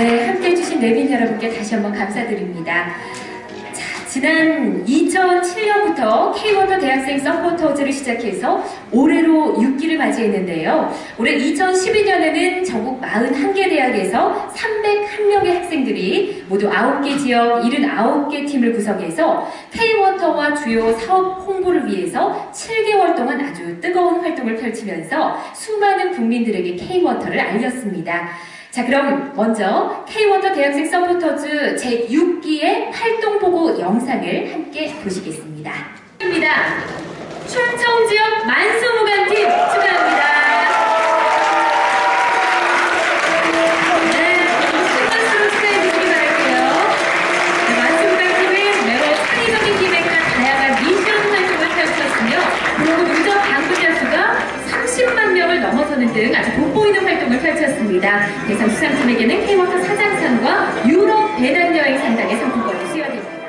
네, 함께 해 주신 내빈 여러분께 다시 한번 감사드립니다. 자, 지난 2007년부터 K-워터 대학생 서포터즈를 시작해서 올해로 6기를 맞이했는데요. 올해 2012년에는 전국 41개 대학에서 301명의 학생들이 모두 9개 지역 79개 팀을 구성해서 K-워터와 주요 사업 홍보를 위해서 7개월 동안 아주 뜨거운 활동을 펼치면서 수많은 국민들에게 K-워터를 알렸습니다. 자 그럼 먼저 K-워터 대학생 서포터즈 제6기의 활동 보고 영상을 함께 보시겠습니다. 입니다. 충청 지역 만 보는 등 아주 돋보이는 활동을 펼쳤습니다. 대상 수상팀에게는 K워터 사장상과 유럽 배낭여행 상당의 상품권을 수여됩니다.